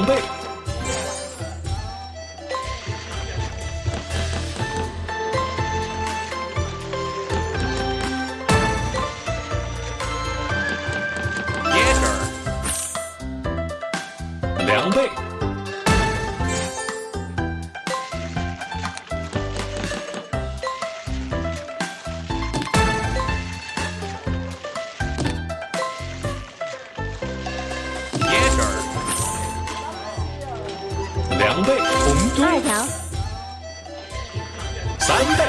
两倍，两倍。三倍。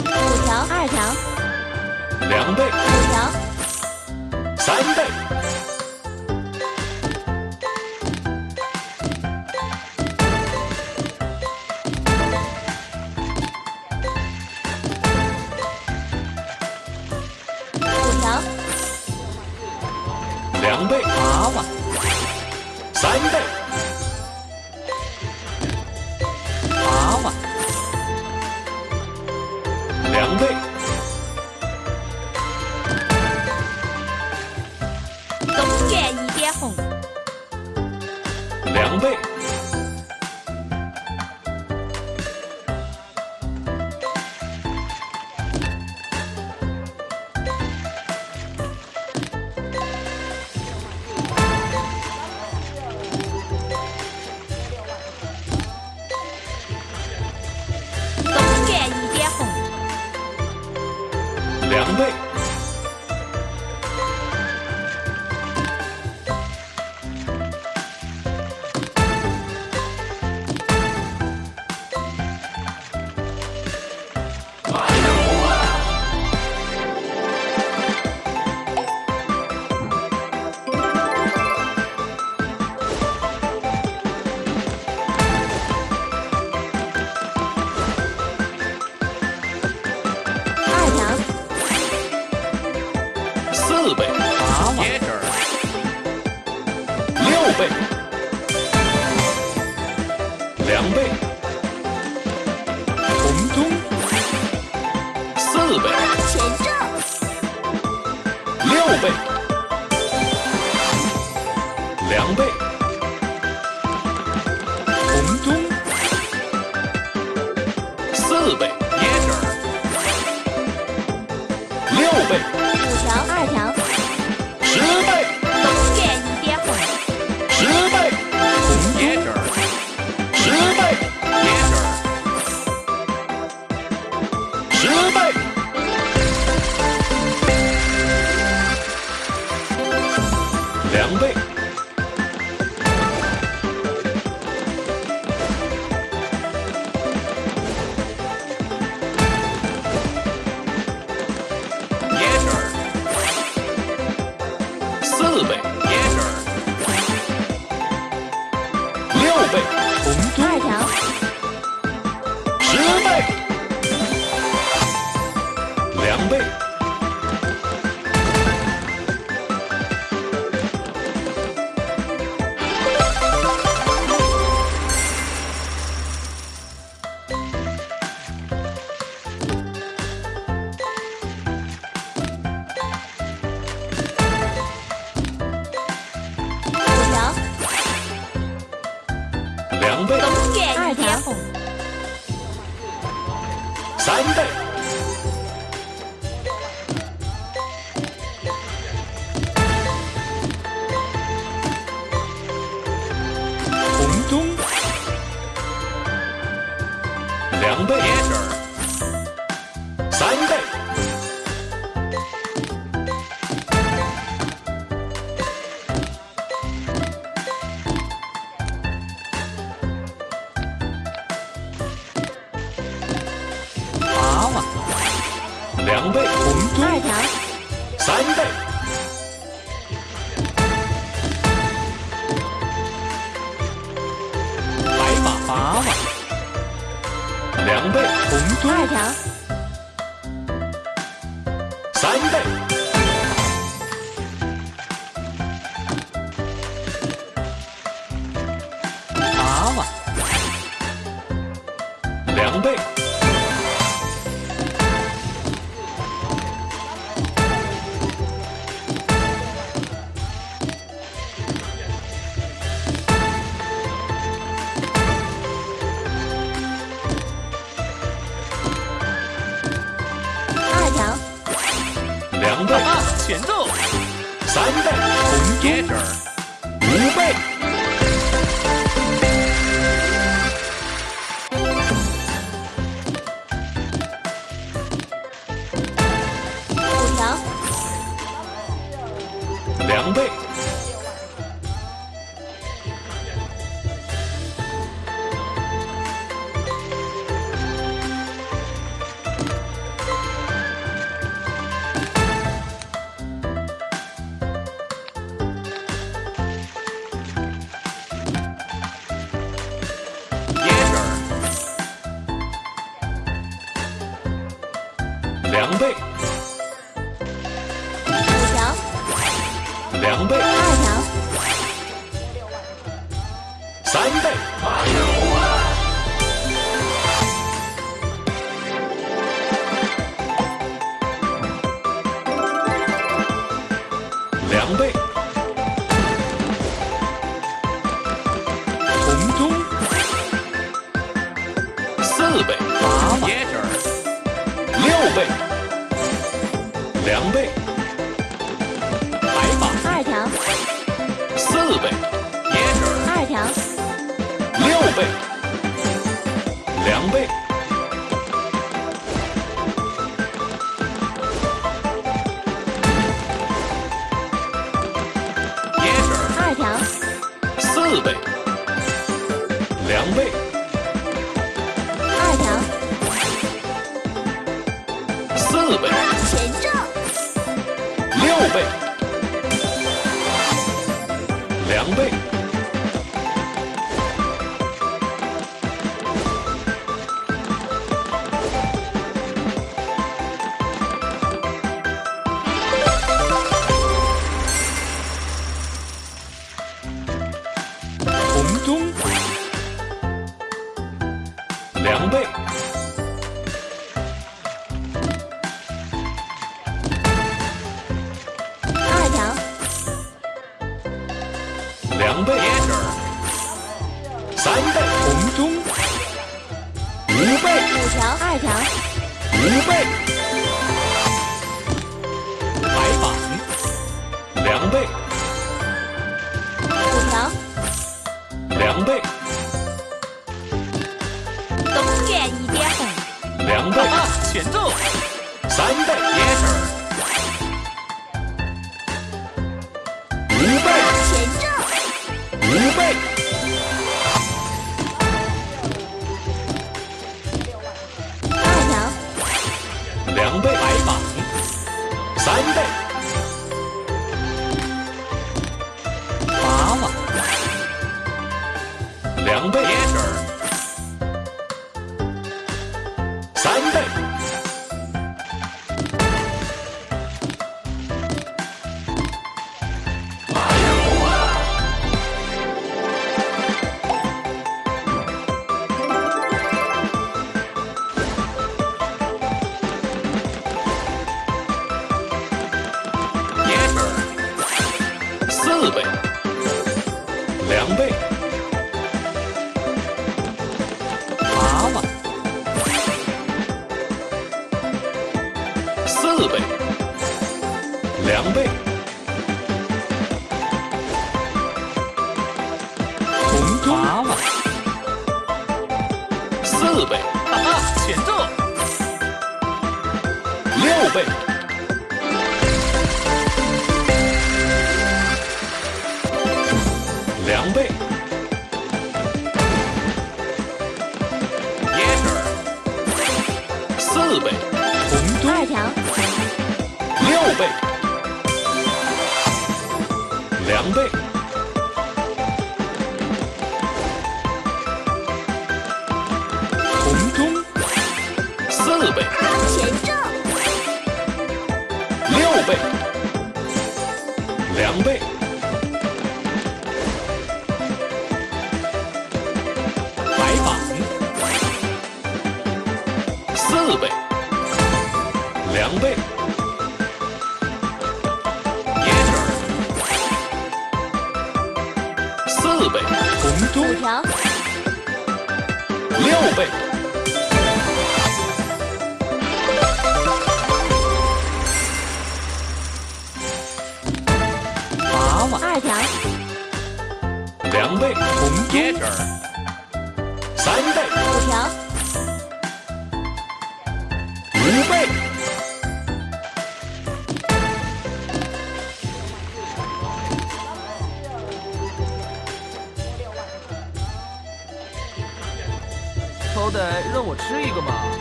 五条，二条，两倍。五条，三倍。五条，两倍。八万，三倍园一点红，两倍。东园一点红，两倍红中四倍，六倍两倍两倍。红中两倍。三倍。八万，两倍。红中二条，三倍两倍红中二条，三倍。八万，两倍选中，三倍红中接着儿五倍。五条，两倍倍，两倍，三倍，红中，五倍，五条，二条，五倍，白板，两倍，五条，两倍，东园一点红，两倍，啊，前奏，三倍，Getter. 五倍，前正，五倍，三倍，两倍，红中，娃娃，四倍，啊，前奏，六倍，两倍，红中四倍，前正，六倍，两倍，白马，四倍，两倍，四倍，红五条，六倍，娃娃，二条，两倍，红中 Getter. 三倍，吃一个嘛。